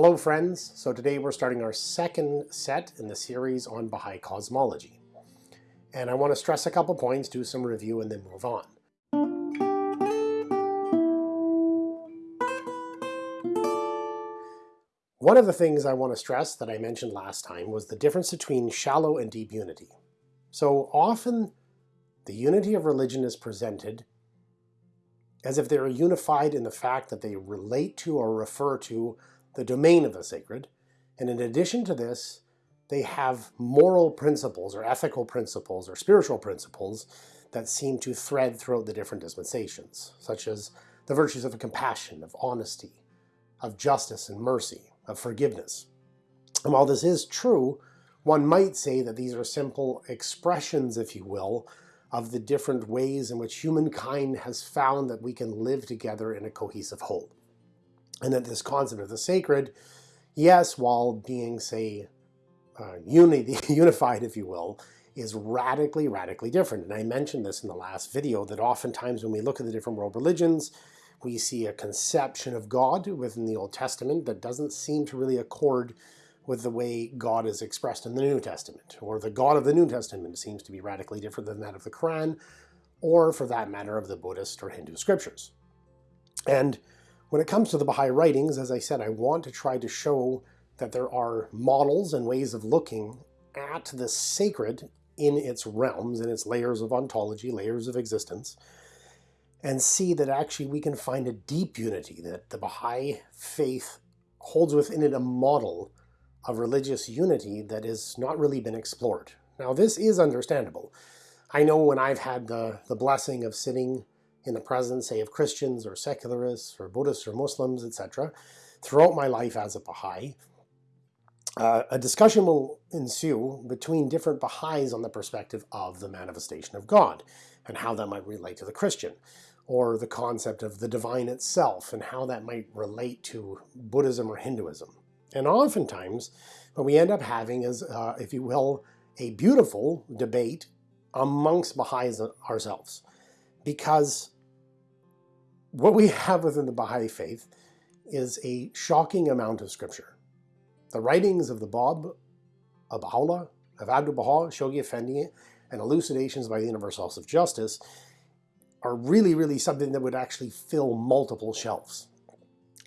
Hello friends, so today we're starting our second set in the series on Baha'i cosmology. And I want to stress a couple points, do some review, and then move on. One of the things I want to stress that I mentioned last time was the difference between shallow and deep unity. So often the unity of religion is presented as if they are unified in the fact that they relate to or refer to the domain of the sacred, and in addition to this, they have moral principles or ethical principles or spiritual principles that seem to thread throughout the different dispensations, such as the virtues of compassion, of honesty, of justice and mercy, of forgiveness. And while this is true, one might say that these are simple expressions, if you will, of the different ways in which humankind has found that we can live together in a cohesive whole and that this concept of the sacred, yes, while being, say, uh, unity, unified, if you will, is radically, radically different. And I mentioned this in the last video, that oftentimes when we look at the different world religions, we see a conception of God within the Old Testament that doesn't seem to really accord with the way God is expressed in the New Testament, or the God of the New Testament seems to be radically different than that of the Quran, or for that matter of the Buddhist or Hindu scriptures. And when it comes to the Baha'i writings, as I said, I want to try to show that there are models and ways of looking at the sacred in its realms, in its layers of ontology, layers of existence, and see that actually we can find a deep unity, that the Baha'i faith holds within it a model of religious unity that has not really been explored. Now this is understandable. I know when I've had the, the blessing of sitting in the presence, say, of Christians or secularists or Buddhists or Muslims, etc., throughout my life as a Baha'i, uh, a discussion will ensue between different Baha'is on the perspective of the manifestation of God and how that might relate to the Christian, or the concept of the divine itself and how that might relate to Buddhism or Hinduism. And oftentimes, what we end up having is, uh, if you will, a beautiful debate amongst Baha'is ourselves. Because what we have within the Baha'i faith is a shocking amount of scripture. The writings of the Bab, of Baha'u'llah, of Abdu'l-Baha, Shoghi Effendi, and elucidations by the Universal House of Justice are really, really something that would actually fill multiple shelves.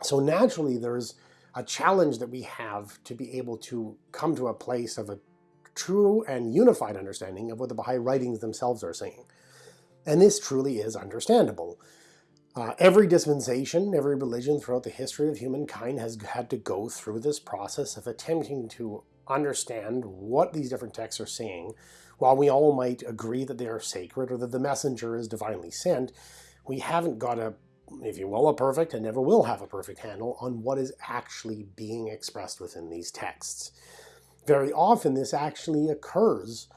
So naturally, there's a challenge that we have to be able to come to a place of a true and unified understanding of what the Baha'i writings themselves are saying. And this truly is understandable. Uh, every dispensation, every religion throughout the history of humankind has had to go through this process of attempting to understand what these different texts are saying. While we all might agree that they are sacred or that the messenger is divinely sent, we haven't got a, if you will, a perfect and never will have a perfect handle on what is actually being expressed within these texts. Very often this actually occurs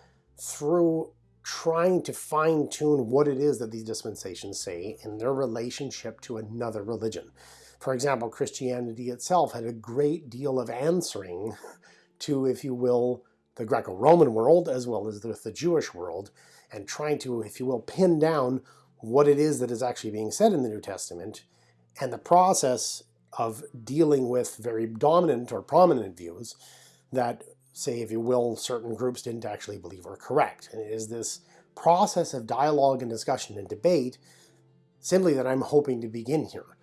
through trying to fine tune what it is that these dispensations say in their relationship to another religion. For example, Christianity itself had a great deal of answering to, if you will, the Greco-Roman world as well as the, the Jewish world and trying to, if you will, pin down what it is that is actually being said in the New Testament and the process of dealing with very dominant or prominent views that say, if you will, certain groups didn't actually believe are correct. And it is this process of dialogue and discussion and debate simply that I'm hoping to begin here.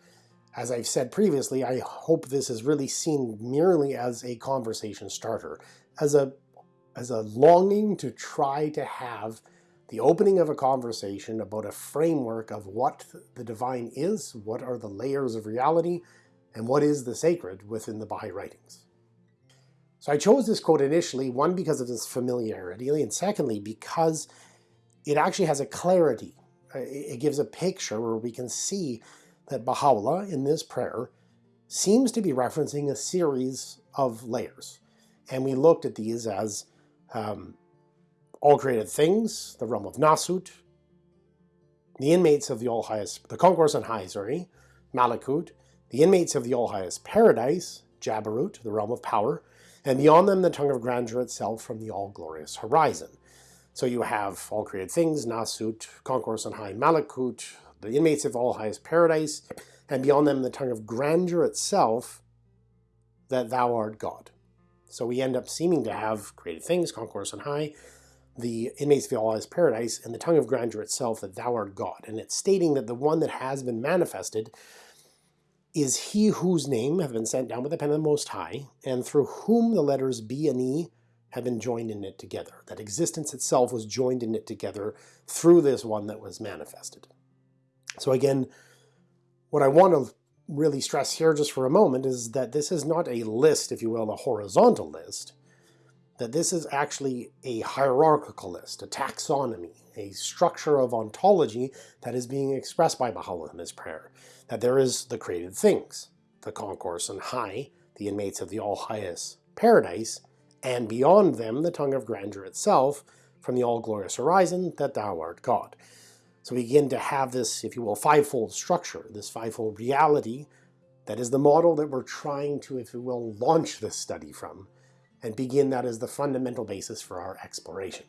As I've said previously, I hope this is really seen merely as a conversation starter, as a, as a longing to try to have the opening of a conversation about a framework of what the divine is, what are the layers of reality, and what is the sacred within the Baha'i writings. So I chose this quote initially, one, because of its familiarity, and secondly, because it actually has a clarity. Uh, it gives a picture where we can see that Baha'u'llah in this prayer seems to be referencing a series of layers. And we looked at these as um, all created things, the realm of Nasut, the inmates of the All Highest, the concourse on high, sorry, Malakut, the inmates of the All Highest Paradise, Jabarut, the realm of power, and beyond them the tongue of grandeur itself from the all-glorious horizon. So you have all created things, Nasut, concourse on high, Malakut, the inmates of all highest paradise, and beyond them the tongue of grandeur itself, that thou art God. So we end up seeming to have created things, concourse on high, the inmates of all-highest paradise, and the tongue of grandeur itself, that thou art God. And it's stating that the one that has been manifested is he whose name have been sent down with the pen of the Most High, and through whom the letters B and E have been joined and knit together. That existence itself was joined and knit together through this one that was manifested. So again, what I want to really stress here just for a moment is that this is not a list, if you will, a horizontal list, that this is actually a hierarchical list, a taxonomy, a structure of ontology that is being expressed by Baha'u'llah in this prayer, that there is the created things, the concourse and high, the inmates of the all-highest paradise, and beyond them the tongue of grandeur itself, from the all-glorious horizon, that thou art God. So we begin to have this, if you will, fivefold structure, this fivefold reality that is the model that we're trying to, if you will, launch this study from, and begin that as the fundamental basis for our exploration.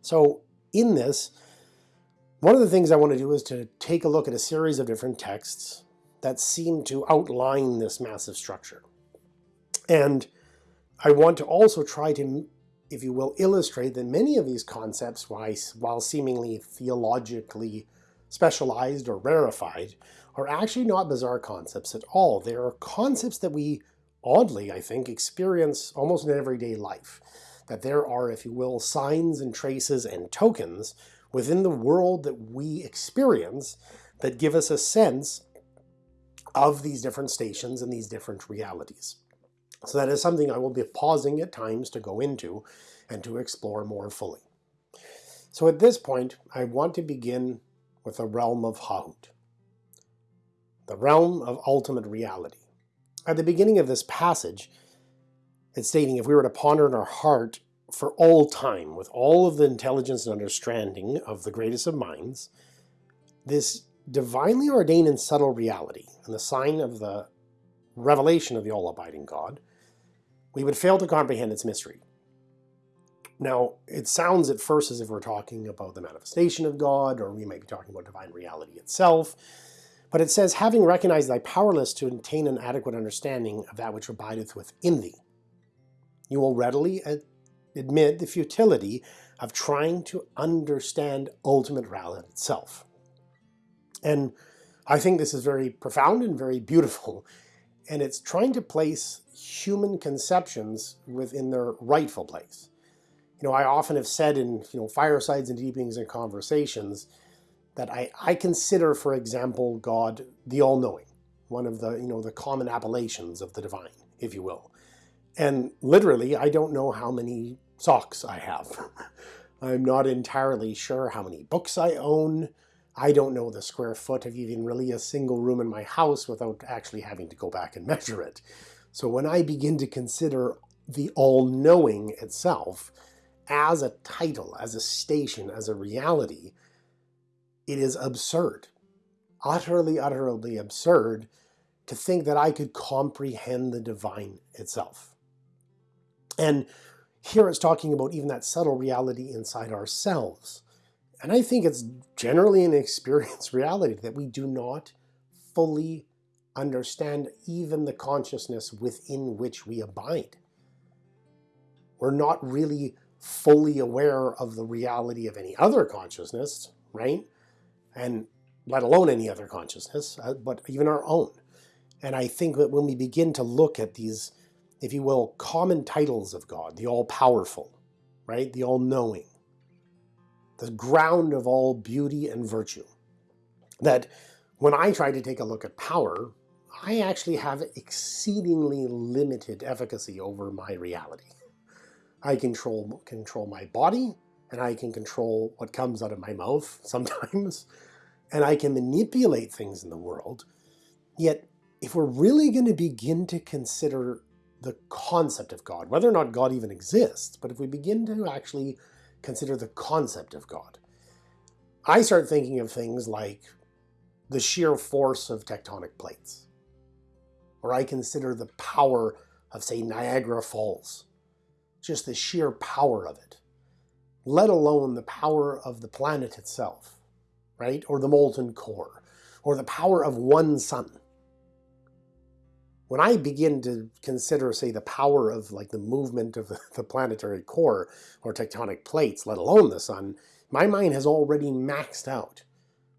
So in this, one of the things I want to do is to take a look at a series of different texts that seem to outline this massive structure. And I want to also try to if you will, illustrate that many of these concepts, while seemingly theologically specialized or rarefied, are actually not bizarre concepts at all. They are concepts that we, oddly, I think, experience almost in everyday life. That there are, if you will, signs and traces and tokens within the world that we experience that give us a sense of these different stations and these different realities. So that is something I will be pausing at times to go into and to explore more fully. So at this point, I want to begin with the realm of Hahut, the realm of ultimate reality. At the beginning of this passage, it's stating if we were to ponder in our heart for all time, with all of the intelligence and understanding of the greatest of minds, this divinely ordained and subtle reality, and the sign of the revelation of the all-abiding God, we would fail to comprehend its mystery. Now, it sounds at first as if we're talking about the manifestation of God, or we might be talking about divine reality itself, but it says, having recognized thy powerless to attain an adequate understanding of that which abideth within thee, you will readily admit the futility of trying to understand ultimate reality itself. And I think this is very profound and very beautiful and it's trying to place human conceptions within their rightful place. You know, I often have said in you know firesides and deepings and conversations that I, I consider, for example, God the all-knowing, one of the you know the common appellations of the divine, if you will. And literally, I don't know how many socks I have. I'm not entirely sure how many books I own. I don't know the square foot of even really a single room in my house without actually having to go back and measure it. So when I begin to consider the all-knowing itself as a title, as a station, as a reality, it is absurd, utterly, utterly absurd to think that I could comprehend the divine itself. And here it's talking about even that subtle reality inside ourselves. And I think it's generally an experienced reality that we do not fully understand even the consciousness within which we abide. We're not really fully aware of the reality of any other consciousness, right? And let alone any other consciousness, uh, but even our own. And I think that when we begin to look at these, if you will, common titles of God, the all-powerful, right, the all-knowing, the ground of all beauty and virtue. That when I try to take a look at power, I actually have exceedingly limited efficacy over my reality. I control, control my body, and I can control what comes out of my mouth sometimes, and I can manipulate things in the world. Yet, if we're really going to begin to consider the concept of God, whether or not God even exists, but if we begin to actually consider the concept of God. I start thinking of things like the sheer force of tectonic plates. Or I consider the power of, say, Niagara Falls. Just the sheer power of it. Let alone the power of the planet itself, right? Or the molten core. Or the power of one sun. When I begin to consider, say, the power of like the movement of the, planetary core or tectonic plates, let alone the sun, my mind has already maxed out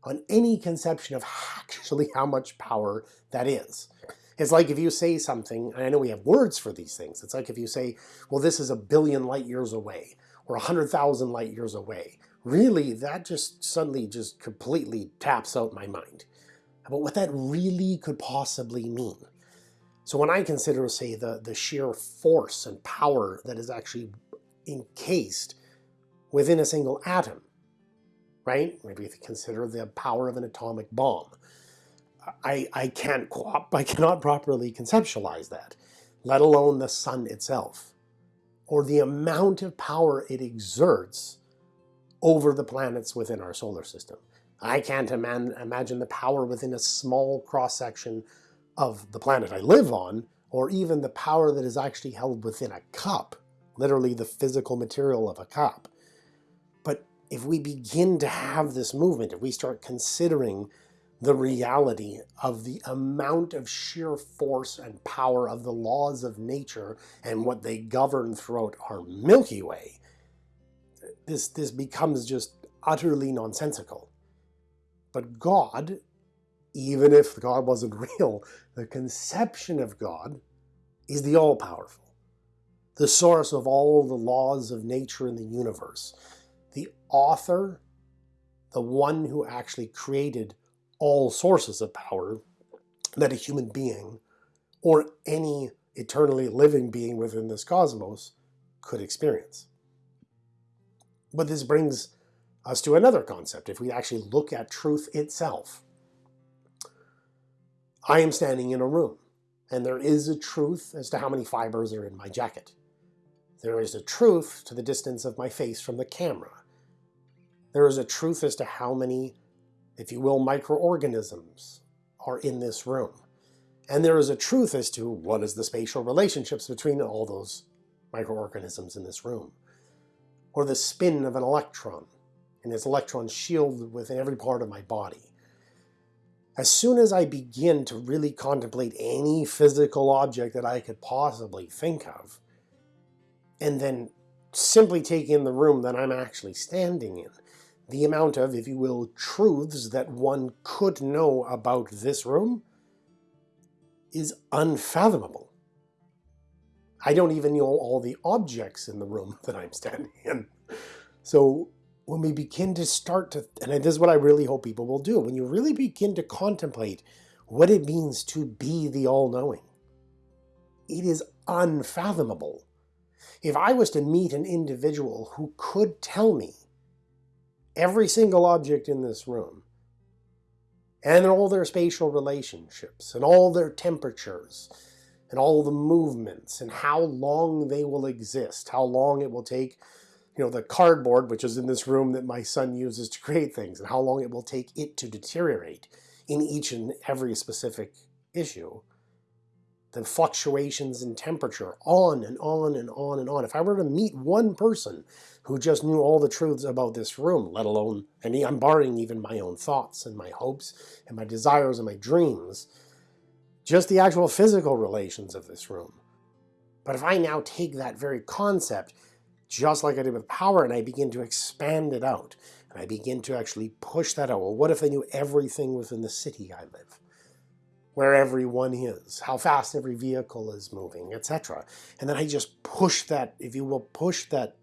on any conception of actually how much power that is. It's like if you say something, and I know we have words for these things, it's like if you say, well, this is a billion light years away, or a hundred thousand light years away. Really, that just suddenly just completely taps out my mind about what that really could possibly mean. So when I consider, say, the, the sheer force and power that is actually encased within a single atom, right? Maybe if you consider the power of an atomic bomb. I, I can't I cannot properly conceptualize that, let alone the sun itself, or the amount of power it exerts over the planets within our solar system. I can't imagine the power within a small cross-section of the planet I live on, or even the power that is actually held within a cup, literally the physical material of a cup But if we begin to have this movement, if we start considering the reality of the amount of sheer force and power of the laws of nature and what they govern throughout our Milky Way, this, this becomes just utterly nonsensical. But God, even if God wasn't real, the conception of God is the all-powerful, the source of all the laws of nature in the universe, the author, the one who actually created all sources of power that a human being or any eternally living being within this cosmos could experience. But this brings us to another concept. If we actually look at truth itself, I am standing in a room and there is a truth as to how many fibers are in my jacket. There is a truth to the distance of my face from the camera. There is a truth as to how many, if you will, microorganisms are in this room. And there is a truth as to what is the spatial relationships between all those microorganisms in this room. Or the spin of an electron and its electron shield within every part of my body. As soon as I begin to really contemplate any physical object that I could possibly think of, and then simply take in the room that I'm actually standing in, the amount of, if you will, truths that one could know about this room is unfathomable. I don't even know all the objects in the room that I'm standing in. So when we begin to start to, and this is what I really hope people will do, when you really begin to contemplate what it means to be the all-knowing, it is unfathomable. If I was to meet an individual who could tell me every single object in this room and all their spatial relationships and all their temperatures and all the movements and how long they will exist, how long it will take, you know, the cardboard, which is in this room that my son uses to create things, and how long it will take it to deteriorate in each and every specific issue. The fluctuations in temperature, on and on and on and on. If I were to meet one person who just knew all the truths about this room, let alone, and I'm barring even my own thoughts and my hopes and my desires and my dreams, just the actual physical relations of this room. But if I now take that very concept, just like I did with power, and I begin to expand it out, and I begin to actually push that out, well, what if I knew everything within the city I live? Where everyone is, how fast every vehicle is moving, etc. And then I just push that, if you will, push that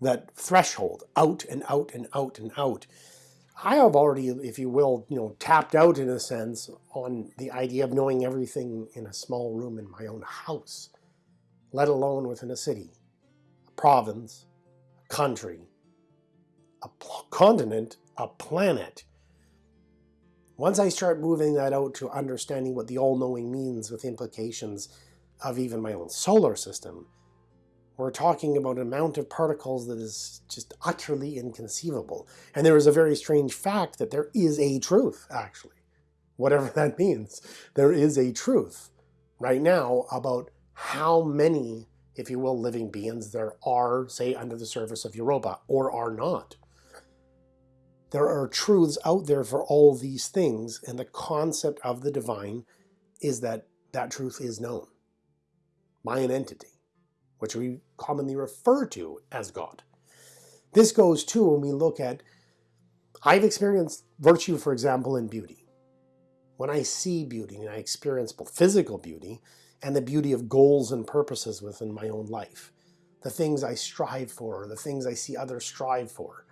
that threshold out and out and out and out. I have already, if you will, you know, tapped out in a sense on the idea of knowing everything in a small room in my own house, let alone within a city, province, country, a continent, a planet. Once I start moving that out to understanding what the all-knowing means with implications of even my own solar system, we're talking about an amount of particles that is just utterly inconceivable. And there is a very strange fact that there is a truth, actually. Whatever that means. There is a truth right now about how many, if you will, living beings there are, say, under the surface of Europa, or are not. There are truths out there for all these things, and the concept of the divine is that that truth is known by an entity, which we commonly refer to as God. This goes too when we look at, I've experienced virtue, for example, in beauty. When I see beauty and I experience both physical beauty and the beauty of goals and purposes within my own life, the things I strive for, the things I see others strive for.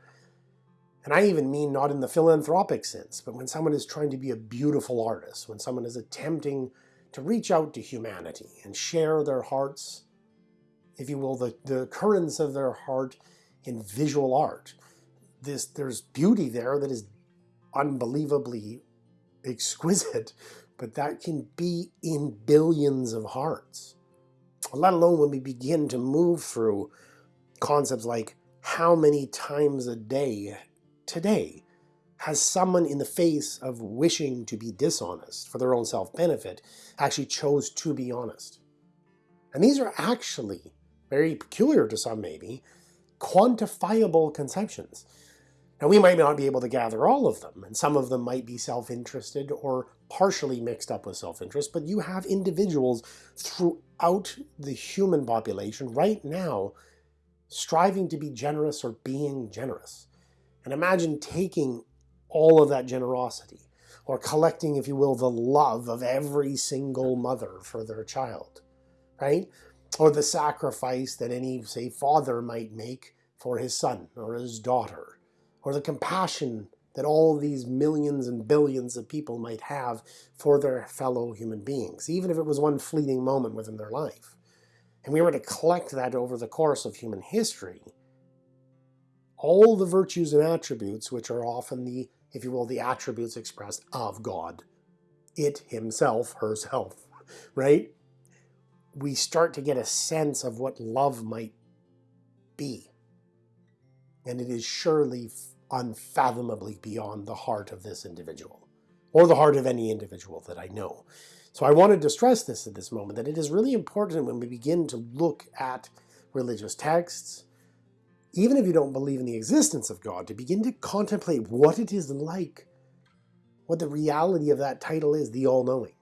And I even mean not in the philanthropic sense, but when someone is trying to be a beautiful artist, when someone is attempting to reach out to humanity and share their hearts, if you will, the, the currents of their heart in visual art. This, there's beauty there that is unbelievably exquisite, but that can be in billions of hearts. Let alone when we begin to move through concepts like how many times a day today has someone in the face of wishing to be dishonest for their own self-benefit actually chose to be honest. And these are actually, very peculiar to some maybe, quantifiable conceptions. Now we might not be able to gather all of them, and some of them might be self-interested or partially mixed up with self-interest, but you have individuals throughout the human population right now striving to be generous or being generous. And imagine taking all of that generosity, or collecting, if you will, the love of every single mother for their child, right? Or the sacrifice that any, say, father might make for his son or his daughter, or the compassion that all these millions and billions of people might have for their fellow human beings, even if it was one fleeting moment within their life. And we were to collect that over the course of human history, all the virtues and attributes, which are often the, if you will, the attributes expressed of God, it himself, herself, right? We start to get a sense of what love might be. And it is surely unfathomably beyond the heart of this individual, or the heart of any individual that I know. So I wanted to stress this at this moment, that it is really important when we begin to look at religious texts, even if you don't believe in the existence of God, to begin to contemplate what it is like, what the reality of that title is, the all-knowing,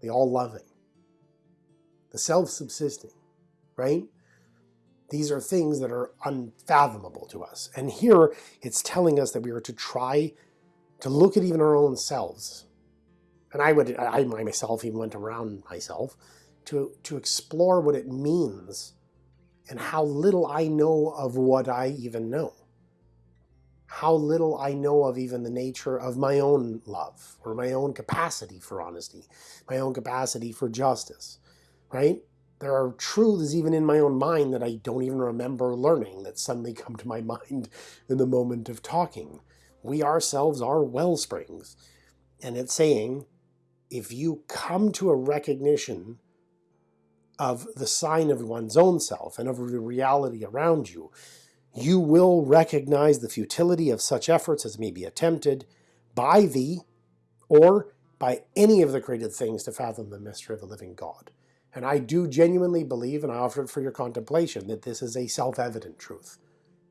the all-loving, the self-subsisting, right? These are things that are unfathomable to us. And here it's telling us that we are to try to look at even our own selves. And I would, I myself even went around myself to, to explore what it means and how little I know of what I even know. How little I know of even the nature of my own love or my own capacity for honesty, my own capacity for justice, right? There are truths even in my own mind that I don't even remember learning that suddenly come to my mind in the moment of talking. We ourselves are well springs. And it's saying, if you come to a recognition of the sign of one's own self and of the reality around you, you will recognize the futility of such efforts as may be attempted by thee or by any of the created things to fathom the mystery of the living God. And I do genuinely believe, and I offer it for your contemplation, that this is a self-evident truth,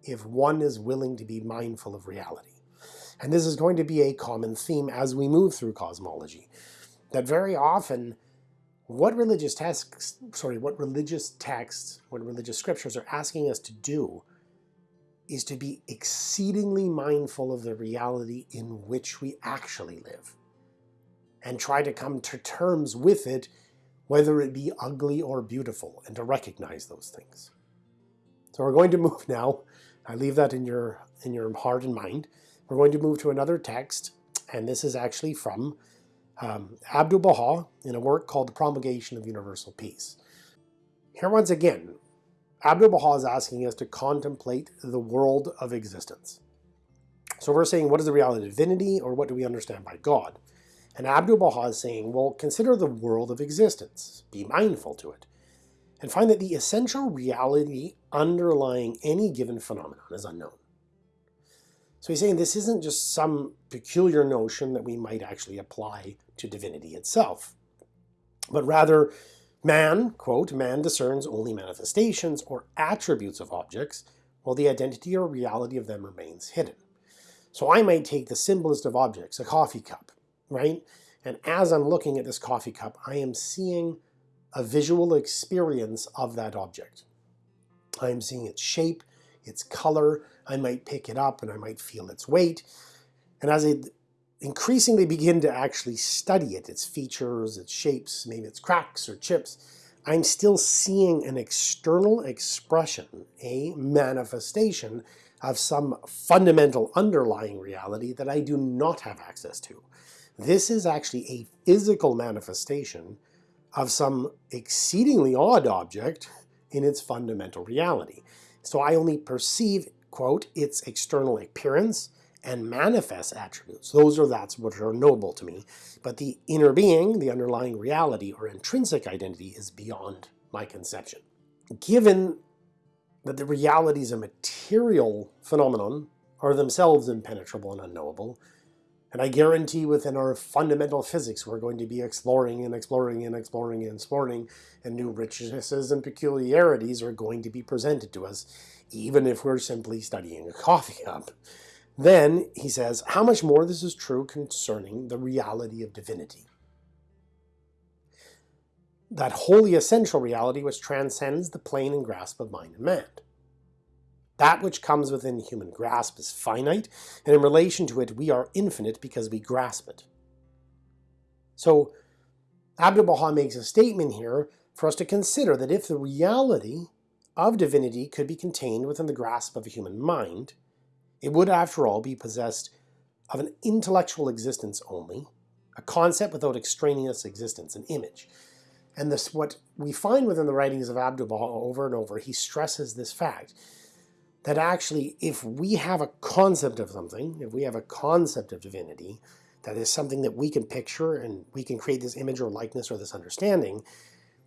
if one is willing to be mindful of reality. And this is going to be a common theme as we move through cosmology, that very often what religious texts, sorry, what religious texts, what religious scriptures are asking us to do is to be exceedingly mindful of the reality in which we actually live and try to come to terms with it, whether it be ugly or beautiful, and to recognize those things. So we're going to move now. I leave that in your, in your heart and mind. We're going to move to another text, and this is actually from um, Abdu'l-Baha in a work called The Promulgation of Universal Peace. Here once again, Abdu'l-Baha is asking us to contemplate the world of existence. So we're saying, what is the reality of divinity, or what do we understand by God? And Abdu'l-Baha is saying, well, consider the world of existence, be mindful to it, and find that the essential reality underlying any given phenomenon is unknown. So he's saying this isn't just some peculiar notion that we might actually apply to divinity itself, but rather man, quote, man discerns only manifestations or attributes of objects, while the identity or reality of them remains hidden. So I might take the simplest of objects, a coffee cup, right? And as I'm looking at this coffee cup, I am seeing a visual experience of that object. I am seeing its shape, its color, I might pick it up and I might feel its weight. And as I increasingly begin to actually study it, its features, its shapes, maybe its cracks or chips, I'm still seeing an external expression, a manifestation of some fundamental underlying reality that I do not have access to. This is actually a physical manifestation of some exceedingly odd object in its fundamental reality. So I only perceive, quote, its external appearance and manifest attributes. Those are that's what are knowable to me. But the inner being, the underlying reality or intrinsic identity is beyond my conception. Given that the realities of material phenomenon are themselves impenetrable and unknowable, and I guarantee within our fundamental physics we're going to be exploring and exploring and exploring and exploring, and new richnesses and peculiarities are going to be presented to us, even if we're simply studying a coffee cup. Then, he says, how much more this is true concerning the reality of divinity. That wholly essential reality which transcends the plane and grasp of mind and man. That which comes within human grasp is finite, and in relation to it we are infinite because we grasp it. So Abdu'l-Baha makes a statement here for us to consider that if the reality of divinity could be contained within the grasp of a human mind, it would after all be possessed of an intellectual existence only, a concept without extraneous existence, an image. And this, what we find within the writings of Abdu'l-Baha over and over, he stresses this fact that actually if we have a concept of something, if we have a concept of divinity, that is something that we can picture and we can create this image or likeness or this understanding,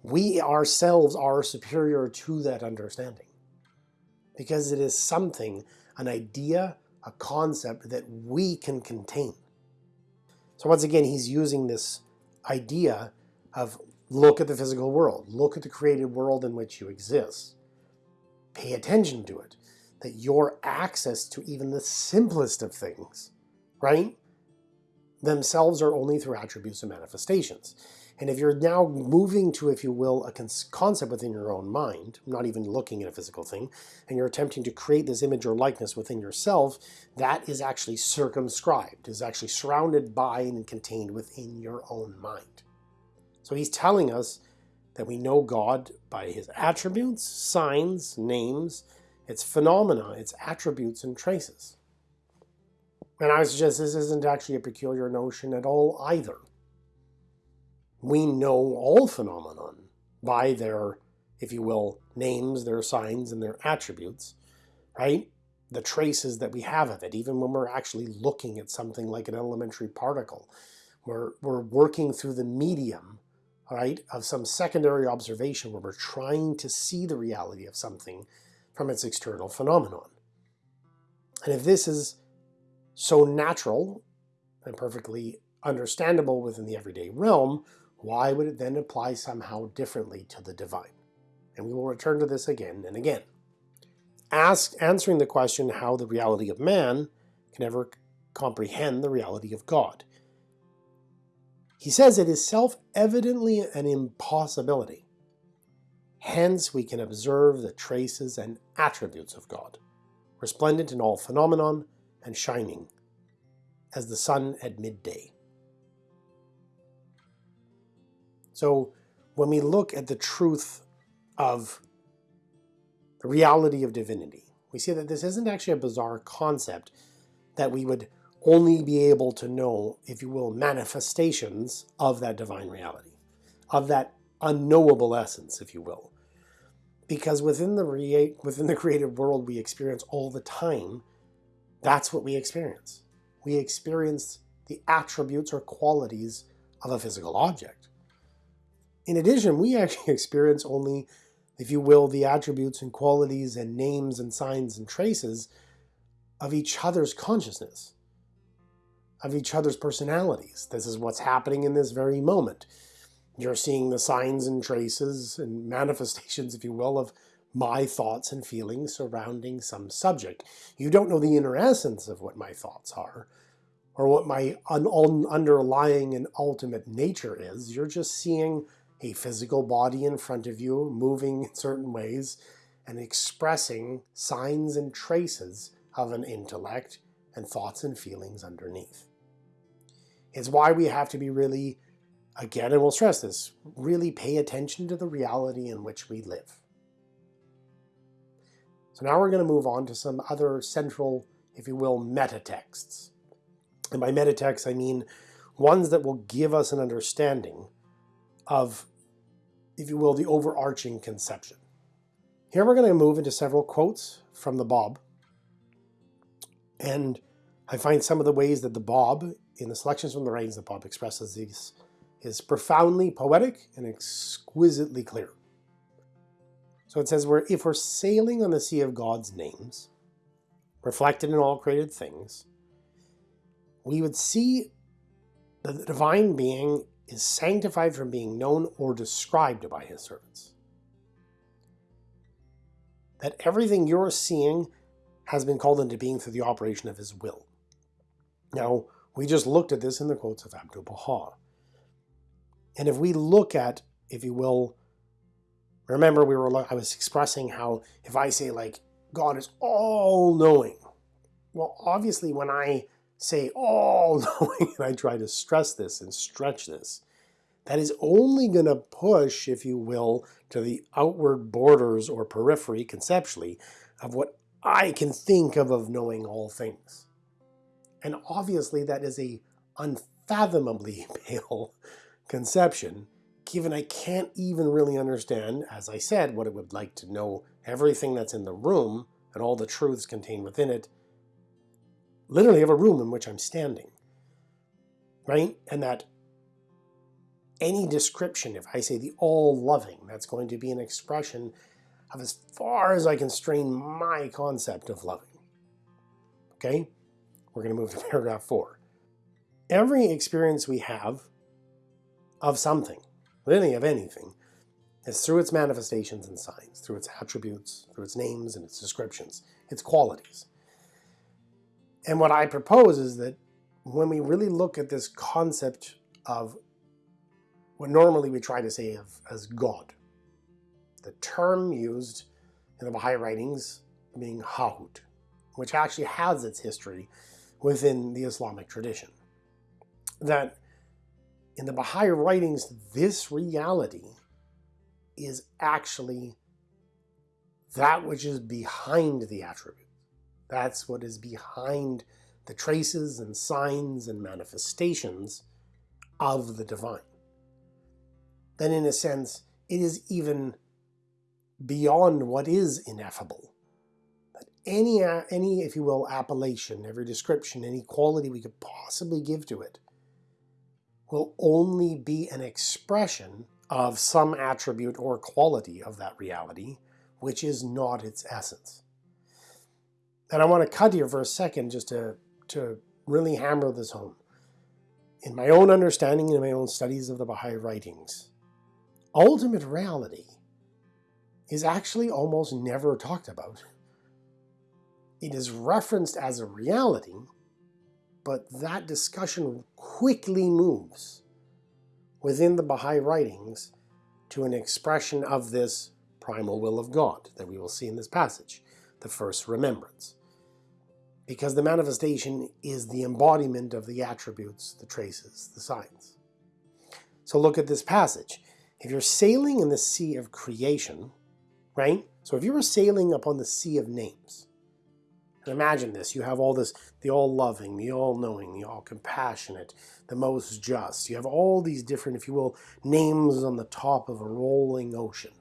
we ourselves are superior to that understanding. Because it is something, an idea, a concept that we can contain. So once again, he's using this idea of look at the physical world, look at the created world in which you exist, pay attention to it that your access to even the simplest of things, right, themselves are only through attributes and manifestations. And if you're now moving to, if you will, a concept within your own mind, not even looking at a physical thing, and you're attempting to create this image or likeness within yourself, that is actually circumscribed, is actually surrounded by and contained within your own mind. So he's telling us that we know God by his attributes, signs, names, its phenomena, its attributes and traces. And I would suggest this isn't actually a peculiar notion at all either. We know all phenomenon by their, if you will, names, their signs, and their attributes, right? The traces that we have of it, even when we're actually looking at something like an elementary particle. We're, we're working through the medium, right, of some secondary observation where we're trying to see the reality of something from its external phenomenon. And if this is so natural and perfectly understandable within the everyday realm, why would it then apply somehow differently to the divine? And we will return to this again and again. Ask, answering the question how the reality of man can ever comprehend the reality of God. He says it is self-evidently an impossibility. Hence we can observe the traces and attributes of God, resplendent in all phenomenon and shining as the sun at midday. So when we look at the truth of the reality of divinity, we see that this isn't actually a bizarre concept that we would only be able to know, if you will, manifestations of that divine reality, of that unknowable essence, if you will. Because within the, within the creative world we experience all the time, that's what we experience. We experience the attributes or qualities of a physical object. In addition, we actually experience only, if you will, the attributes and qualities and names and signs and traces of each other's consciousness, of each other's personalities. This is what's happening in this very moment. You're seeing the signs and traces and manifestations, if you will, of my thoughts and feelings surrounding some subject. You don't know the inner essence of what my thoughts are, or what my un underlying and ultimate nature is. You're just seeing a physical body in front of you moving in certain ways and expressing signs and traces of an intellect and thoughts and feelings underneath. It's why we have to be really, again, and we'll stress this, really pay attention to the reality in which we live. So now we're going to move on to some other central, if you will, meta texts. And by meta texts, I mean ones that will give us an understanding of, if you will, the overarching conception. Here we're going to move into several quotes from the Bab. And I find some of the ways that the Bab, in the selections from the writings that Bab expresses these, is profoundly poetic and exquisitely clear. So it says, we're, if we're sailing on the sea of God's names, reflected in all created things, we would see that the divine being is sanctified from being known or described by his servants. That everything you're seeing has been called into being through the operation of his will. Now, we just looked at this in the quotes of Abdu'l-Baha. And if we look at, if you will, remember we were I was expressing how if I say like God is all knowing, well obviously when I say all knowing and I try to stress this and stretch this, that is only going to push, if you will, to the outward borders or periphery conceptually of what I can think of of knowing all things. And obviously that is a unfathomably pale conception, given I can't even really understand, as I said, what it would like to know everything that's in the room and all the truths contained within it, literally of a room in which I'm standing, right? And that any description, if I say the all-loving, that's going to be an expression of as far as I can strain my concept of loving. Okay? We're going to move to paragraph four. Every experience we have of something, really of anything, is through its manifestations and signs, through its attributes, through its names and its descriptions, its qualities. And what I propose is that when we really look at this concept of what normally we try to say of, as God, the term used in the Baha'i writings being Hahut, which actually has its history within the Islamic tradition. That in the Baha'i writings, this reality is actually that which is behind the attribute. That's what is behind the traces and signs and manifestations of the divine. Then in a sense, it is even beyond what is ineffable. That any, any, if you will, appellation, every description, any quality we could possibly give to it will only be an expression of some attribute or quality of that reality, which is not its essence. And I want to cut here for a second just to, to really hammer this home. In my own understanding and in my own studies of the Baha'i writings, ultimate reality is actually almost never talked about. It is referenced as a reality, but that discussion quickly moves within the Baha'i writings to an expression of this primal will of God that we will see in this passage, the first remembrance. Because the manifestation is the embodiment of the attributes, the traces, the signs. So look at this passage. If you're sailing in the sea of creation, right? So if you were sailing upon the sea of names, imagine this, you have all this, the all-loving, the all-knowing, the all-compassionate, the most just. You have all these different, if you will, names on the top of a rolling ocean.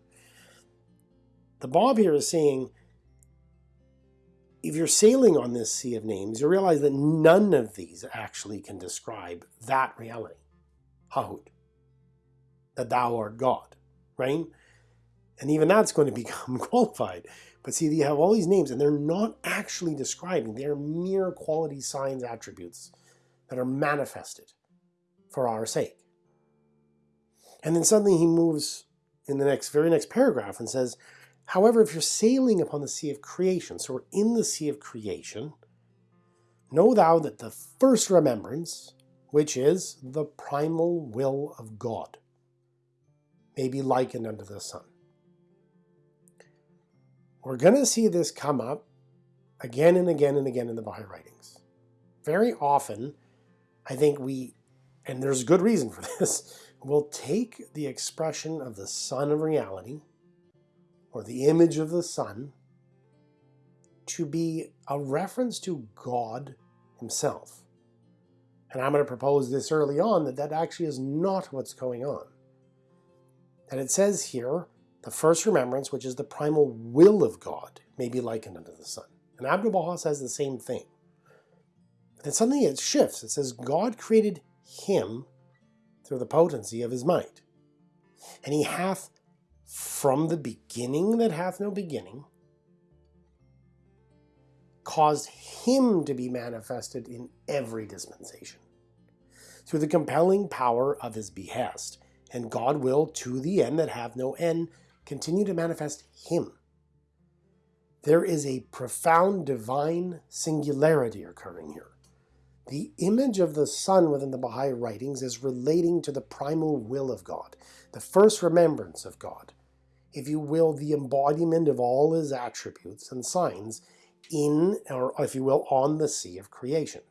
The Bab here is saying, if you're sailing on this sea of names, you realize that none of these actually can describe that reality, Hahut, that thou art God, right? And even that's going to become qualified. But see, you have all these names and they're not actually describing. They're mere quality signs attributes that are manifested for our sake. And then suddenly he moves in the next very next paragraph and says, however, if you're sailing upon the sea of creation, so we're in the sea of creation, Know thou that the first remembrance, which is the primal will of God, may be likened unto the Sun. We're going to see this come up again and again and again in the Baha'i writings. Very often, I think we, and there's good reason for this, will take the expression of the sun of reality, or the image of the sun to be a reference to God himself. And I'm going to propose this early on that that actually is not what's going on. And it says here, the first remembrance, which is the primal will of God, may be likened unto the Sun. And Abdu'l-Baha says the same thing. But then suddenly it shifts. It says God created him through the potency of his might. And he hath from the beginning that hath no beginning, caused him to be manifested in every dispensation through the compelling power of his behest. And God will, to the end that have no end, continue to manifest him. There is a profound divine singularity occurring here. The image of the Sun within the Baha'i writings is relating to the primal will of God, the first remembrance of God, if you will, the embodiment of all his attributes and signs in, or if you will, on the sea of creation.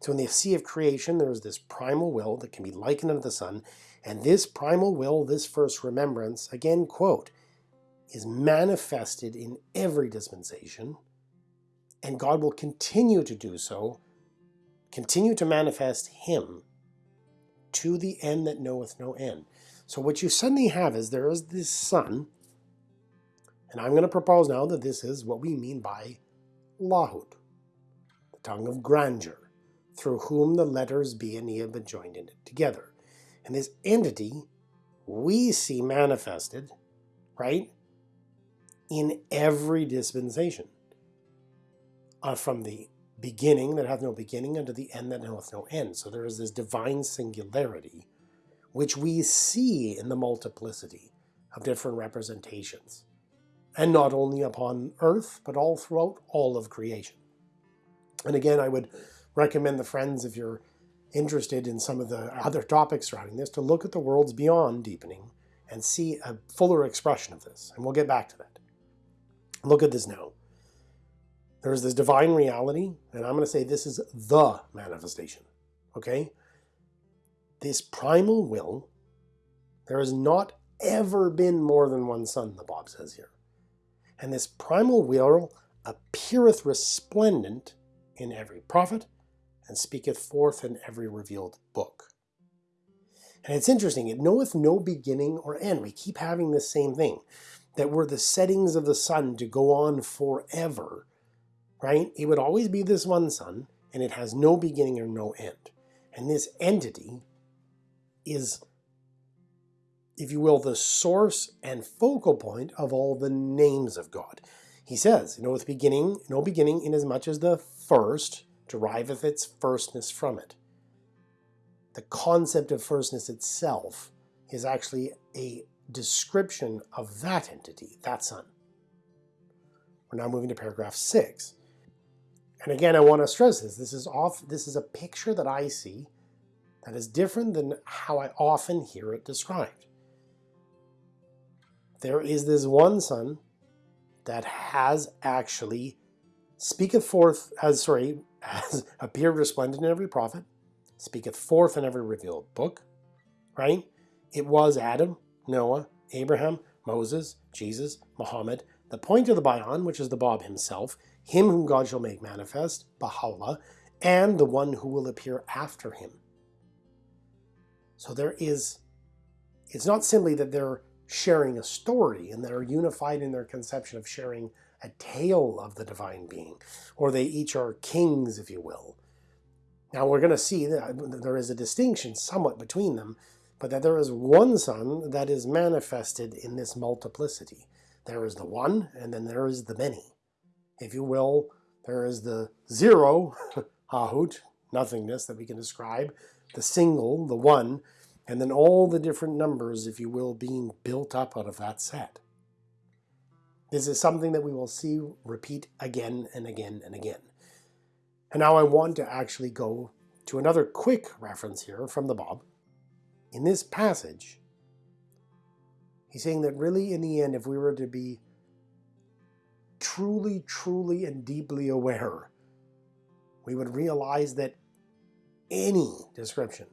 So in the sea of creation, there is this primal will that can be likened unto the Sun, and this primal will, this first remembrance, again, quote, is manifested in every dispensation, and God will continue to do so, continue to manifest Him to the end that knoweth no end. So what you suddenly have is there is this Sun, and I'm going to propose now that this is what we mean by Lahut, the tongue of grandeur, through whom the letters B and E have been joined in it together. And this entity we see manifested, right, in every dispensation. Uh, from the beginning that hath no beginning unto the end that knoweth no end. So there is this divine singularity, which we see in the multiplicity of different representations. And not only upon earth, but all throughout all of creation. And again, I would recommend the friends, if you're interested in some of the other topics surrounding this, to look at the worlds beyond deepening and see a fuller expression of this. And we'll get back to that. Look at this now. There's this divine reality, and I'm going to say this is the manifestation. Okay? This primal will, there has not ever been more than one sun, the Bab says here. And this primal will appeareth resplendent in every prophet, and speaketh forth in every revealed book. And it's interesting, it knoweth no beginning or end. We keep having the same thing, that were the settings of the sun to go on forever, right? It would always be this one sun, and it has no beginning or no end. And this entity is, if you will, the source and focal point of all the names of God. He says, knoweth beginning, no beginning, inasmuch as the first, deriveth its firstness from it. The concept of firstness itself is actually a description of that entity, that sun. We're now moving to paragraph 6. And again, I want to stress this. This is off. This is a picture that I see that is different than how I often hear it described. There is this one sun that has actually speaketh forth as sorry has appeared resplendent in every prophet, speaketh forth in every revealed book, right? It was Adam, Noah, Abraham, Moses, Jesus, Muhammad, the point of the Bayan, which is the Bab himself, him whom God shall make manifest, Baha'u'llah, and the one who will appear after him. So there is, it's not simply that they're sharing a story and they're unified in their conception of sharing a tale of the divine being, or they each are kings, if you will. Now we're going to see uh, that there is a distinction somewhat between them, but that there is one Sun that is manifested in this multiplicity. There is the one, and then there is the many. If you will, there is the zero, Hahut, nothingness that we can describe, the single, the one, and then all the different numbers, if you will, being built up out of that set. This is something that we will see repeat again and again and again. And now I want to actually go to another quick reference here from the Bab. In this passage, he's saying that really in the end, if we were to be truly, truly and deeply aware, we would realize that any description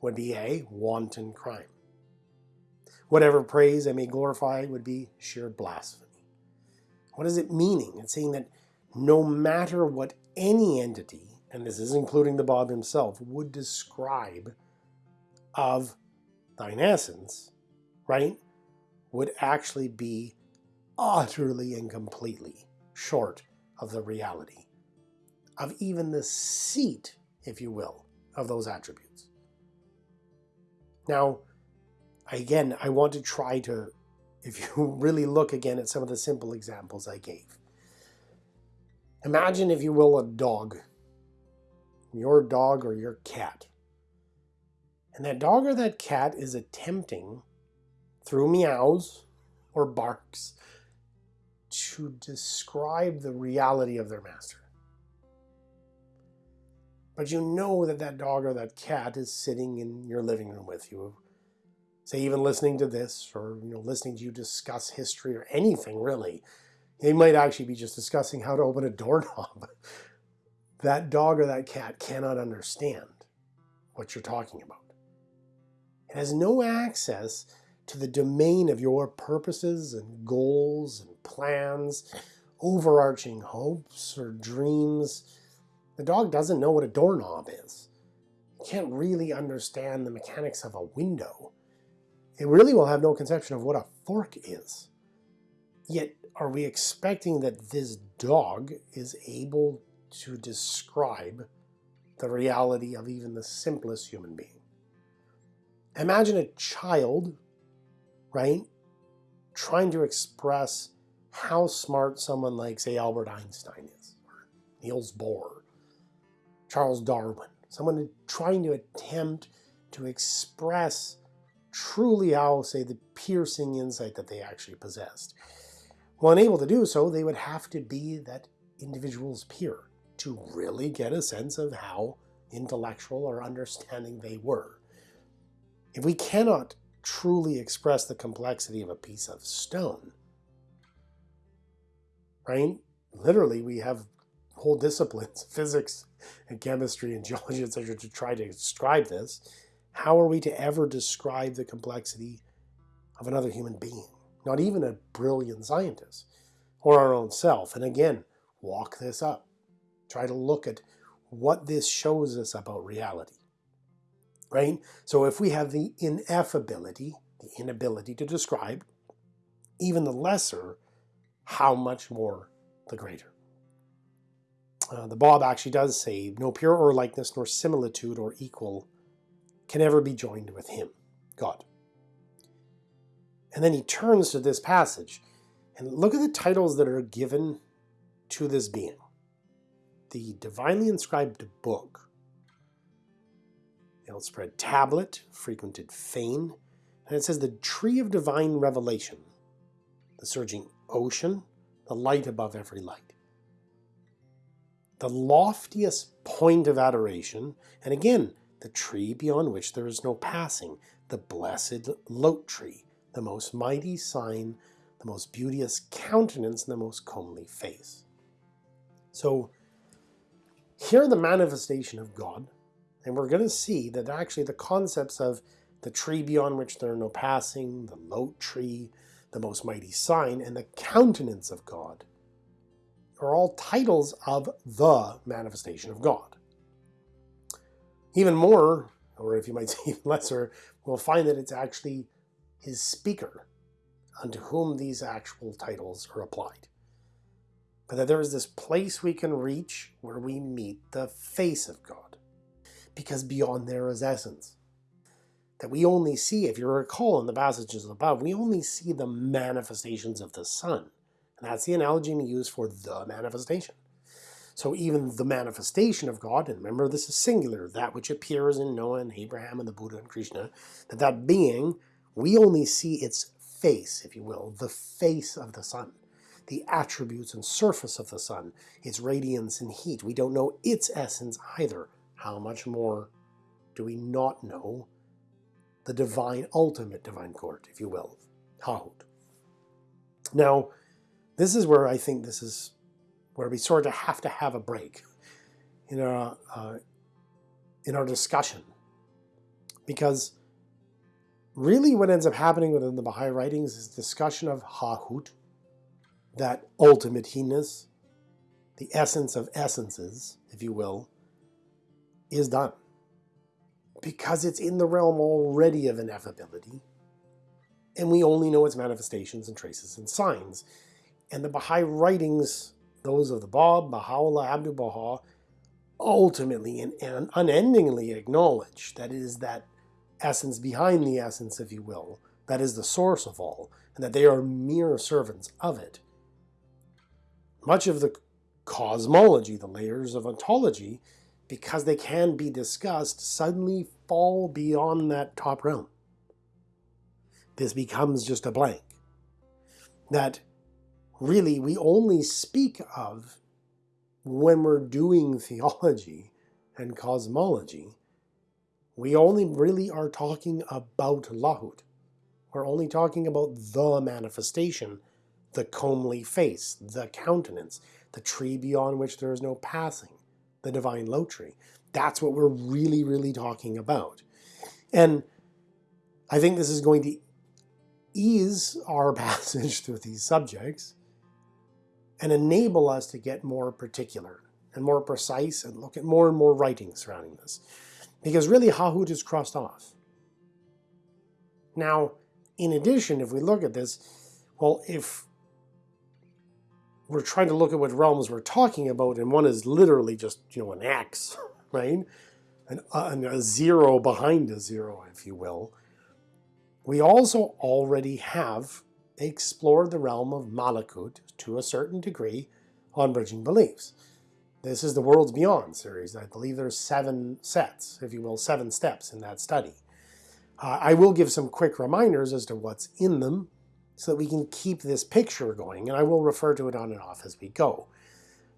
would be a wanton crime. Whatever praise I may glorify would be sheer blasphemy. What is it meaning? It's saying that no matter what any entity, and this is including the Bab himself, would describe of thine essence, right, would actually be utterly and completely short of the reality of even the seat, if you will, of those attributes. Now, again, I want to try to, if you really look again at some of the simple examples I gave. Imagine, if you will, a dog, your dog or your cat. And that dog or that cat is attempting, through meows or barks, to describe the reality of their master. But you know that that dog or that cat is sitting in your living room with you, say even listening to this or you know listening to you discuss history or anything really. They might actually be just discussing how to open a doorknob. that dog or that cat cannot understand what you're talking about. It has no access to the domain of your purposes and goals and plans, overarching hopes or dreams. The dog doesn't know what a doorknob is. Can't really understand the mechanics of a window. It really will have no conception of what a fork is. Yet, are we expecting that this dog is able to describe the reality of even the simplest human being? Imagine a child, right, trying to express how smart someone like, say, Albert Einstein is, or Niels Bohr, Charles Darwin, someone trying to attempt to express truly how, say, the piercing insight that they actually possessed. Well, unable to do so, they would have to be that individual's peer to really get a sense of how intellectual or understanding they were. If we cannot truly express the complexity of a piece of stone, right? Literally, we have whole disciplines, physics and chemistry and geology, etc., to try to describe this. How are we to ever describe the complexity of another human being? Not even a brilliant scientist or our own self. And again, walk this up. Try to look at what this shows us about reality. Right? So if we have the ineffability, the inability to describe, even the lesser how much more the greater. Uh, the Bab actually does say, no pure or likeness nor similitude or equal can ever be joined with him, God. And then he turns to this passage and look at the titles that are given to this being. The divinely inscribed book, the outspread tablet, frequented fane, and it says the tree of divine revelation, the surging ocean, the light above every light. The loftiest point of adoration, and again, the tree beyond which there is no passing, the blessed lote tree, the most mighty sign, the most beauteous countenance, and the most comely face. So here the manifestation of God, and we're going to see that actually the concepts of the tree beyond which there are no passing, the lote tree, the most mighty sign, and the countenance of God are all titles of the manifestation of God. Even more, or if you might say even lesser, we'll find that it's actually his speaker unto whom these actual titles are applied. But that there is this place we can reach where we meet the face of God. Because beyond there is essence that we only see, if you recall in the passages above, we only see the manifestations of the Sun. And that's the analogy we use for the manifestation. So even the manifestation of God, and remember this is singular, that which appears in Noah and Abraham and the Buddha and Krishna, that that being, we only see its face, if you will, the face of the sun, the attributes and surface of the sun, its radiance and heat. We don't know its essence either. How much more do we not know the divine, ultimate divine court, if you will, Hahut. Now, this is where I think this is where we sort of have to have a break in our, uh, in our discussion. Because really what ends up happening within the Baha'i writings is discussion of Hahut, that ultimate he-ness, the essence of essences, if you will, is done because it's in the realm already of ineffability, and we only know its manifestations and traces and signs. And the Baha'i writings, those of the Bab, Baha'u'llah, Abdu'l Baha, ultimately and, and unendingly acknowledge that it is that essence behind the essence, if you will, that is the source of all, and that they are mere servants of it. Much of the cosmology, the layers of ontology, because they can be discussed, suddenly fall beyond that top realm. This becomes just a blank. That really we only speak of when we're doing theology and cosmology. We only really are talking about Lahut. We're only talking about the manifestation, the comely face, the countenance, the tree beyond which there is no passing the divine lote tree. That's what we're really, really talking about. And I think this is going to ease our passage through these subjects and enable us to get more particular and more precise and look at more and more writing surrounding this. Because really Hahut is crossed off. Now, in addition, if we look at this, well, if we're trying to look at what realms we're talking about, and one is literally just, you know, an X, right? An, uh, a zero behind a zero, if you will. We also already have explored the realm of Malakut to a certain degree on Bridging Beliefs. This is the Worlds Beyond series. I believe there's seven sets, if you will, seven steps in that study. Uh, I will give some quick reminders as to what's in them so that we can keep this picture going. And I will refer to it on and off as we go.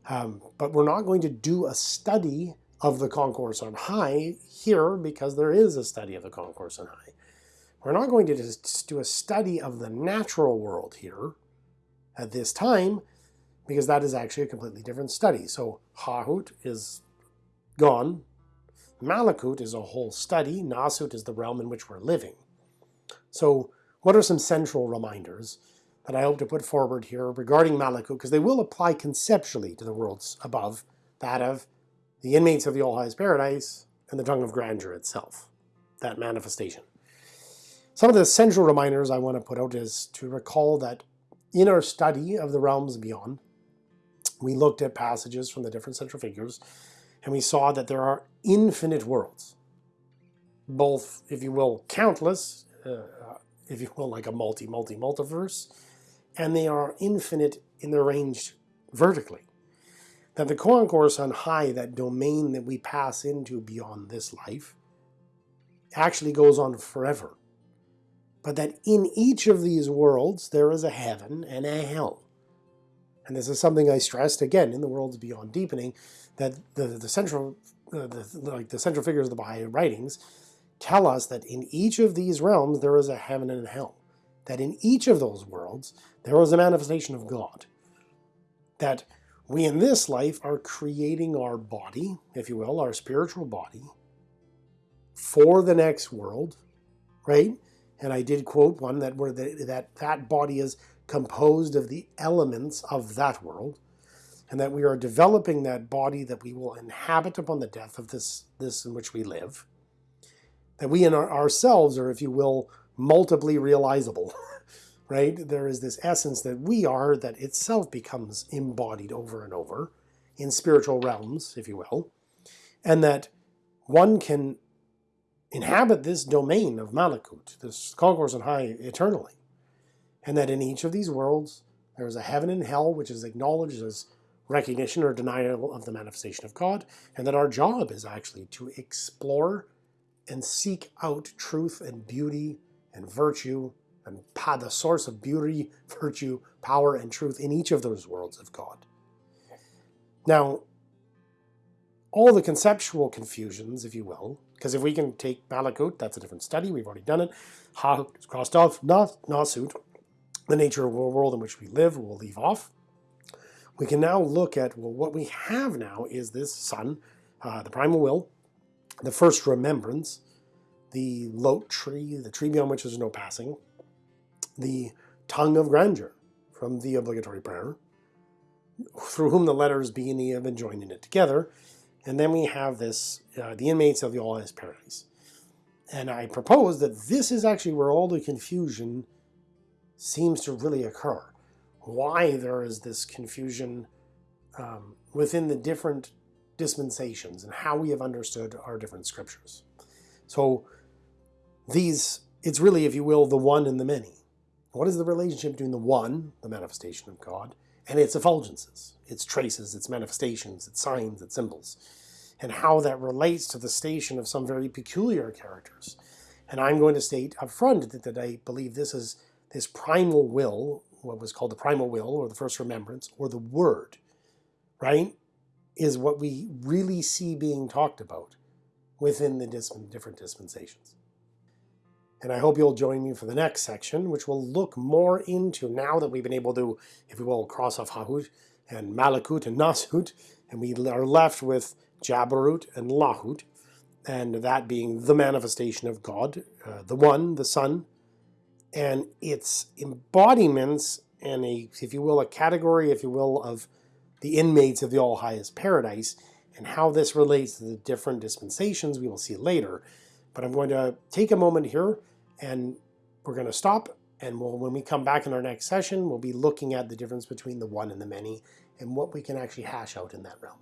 Um, but we're not going to do a study of the concourse on high here because there is a study of the concourse on high. We're not going to just do a study of the natural world here at this time because that is actually a completely different study. So Hahut is gone. Malakut is a whole study. Nasut is the realm in which we're living. So what are some central reminders that I hope to put forward here regarding Malakut, because they will apply conceptually to the worlds above, that of the inmates of the All-Highest Paradise and the tongue of grandeur itself, that manifestation. Some of the central reminders I want to put out is to recall that in our study of the realms beyond, we looked at passages from the different central figures, and we saw that there are infinite worlds, both, if you will, countless, uh, if you will, like a multi-multi-multiverse, and they are infinite in their range vertically. That the concourse on high, that domain that we pass into beyond this life, actually goes on forever. But that in each of these worlds there is a heaven and a hell. And this is something I stressed again in the worlds beyond deepening, that the, the central uh, the, like the central figures of the Baha'i writings tell us that in each of these realms there is a heaven and a hell. That in each of those worlds there is a manifestation of God. That we in this life are creating our body, if you will, our spiritual body, for the next world, right? And I did quote one that where the, that that body is composed of the elements of that world, and that we are developing that body that we will inhabit upon the death of this this in which we live, that we in our, ourselves are, if you will, multiply realizable, right? There is this essence that we are that itself becomes embodied over and over in spiritual realms, if you will, and that one can inhabit this domain of Malakut, this concourse on high eternally, and that in each of these worlds there is a heaven and hell which is acknowledged as recognition or denial of the manifestation of God, and that our job is actually to explore and seek out truth and beauty and virtue and the source of beauty, virtue, power, and truth in each of those worlds of God. Now, all the conceptual confusions, if you will, because if we can take Malakut, that's a different study, we've already done it, Ha crossed off, Nasut, the nature of the world in which we live, we'll leave off. We can now look at, well, what we have now is this sun, uh, the primal will, the first remembrance, the lote tree, the tree beyond which there's no passing, the tongue of grandeur from the obligatory prayer, through whom the letters B and E have been joined in it together, and then we have this, uh, the inmates of the All Highest Paradise. And I propose that this is actually where all the confusion seems to really occur. Why there is this confusion um, within the different dispensations and how we have understood our different scriptures. So these, it's really, if you will, the one and the many. What is the relationship between the one, the manifestation of God, and its effulgences, its traces, its manifestations, its signs, its symbols, and how that relates to the station of some very peculiar characters. And I'm going to state up front that, that I believe this is this primal will, what was called the primal will, or the first remembrance, or the word, right, is what we really see being talked about within the different dispensations. And I hope you'll join me for the next section, which will look more into, now that we've been able to, if you will, cross off Hahut and Malakut and Nasut, and we are left with Jabarut and Lahut, and that being the manifestation of God, uh, the One, the Sun, and its embodiments and a, if you will, a category, if you will, of the inmates of the All Highest Paradise, and how this relates to the different dispensations we will see later. But I'm going to take a moment here and we're going to stop and we'll, when we come back in our next session, we'll be looking at the difference between the one and the many and what we can actually hash out in that realm.